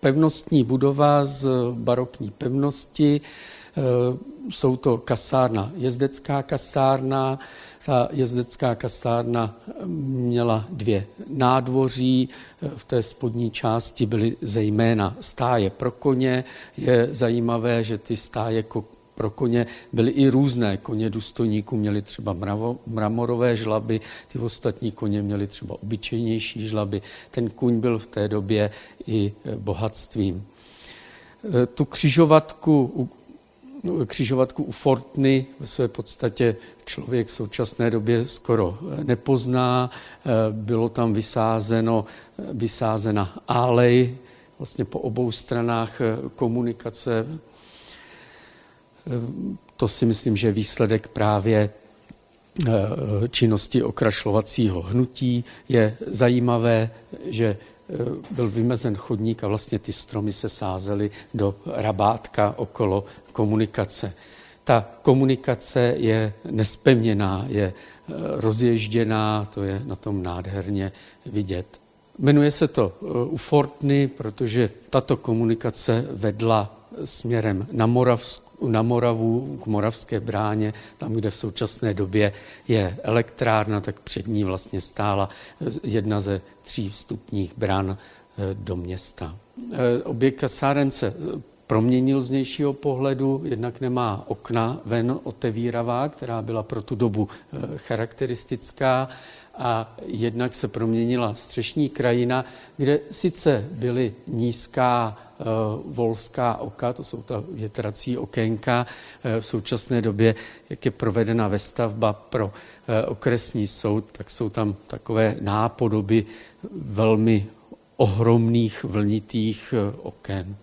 pevnostní budova z barokní pevnosti. Jsou to kasárna, jezdecká kasárna. Ta jezdecká kasárna měla dvě nádvoří. V té spodní části byly zejména stáje pro koně. Je zajímavé, že ty stáje pro koně byly i různé. Koně důstojníků měly třeba mravo, mramorové žlaby, ty ostatní koně měly třeba obyčejnější žlaby. Ten kůň byl v té době i bohatstvím. Tu křižovatku křižovatku u Fortny ve své podstatě člověk v současné době skoro nepozná. Bylo tam vysázeno, vysázena álej vlastně po obou stranách komunikace to si myslím, že výsledek právě eh, činnosti okrašlovacího hnutí. Je zajímavé, že eh, byl vymezen chodník a vlastně ty stromy se sázely do rabátka okolo komunikace. Ta komunikace je nespevněná, je eh, rozježděná, to je na tom nádherně vidět. Jmenuje se to u Fortny, protože tato komunikace vedla směrem na, Moravsku, na Moravu, k Moravské bráně, tam, kde v současné době je elektrárna, tak před ní vlastně stála jedna ze tří vstupních bran eh, do města. Eh, objekt kasáren se proměnil z vnějšího pohledu, jednak nemá okna ven otevíravá, která byla pro tu dobu eh, charakteristická, a jednak se proměnila střešní krajina, kde sice byly nízká Eh, volská oka, to jsou ta větrací okénka. Eh, v současné době, jak je provedena vestavba pro eh, okresní soud, tak jsou tam takové nápodoby velmi ohromných vlnitých oken.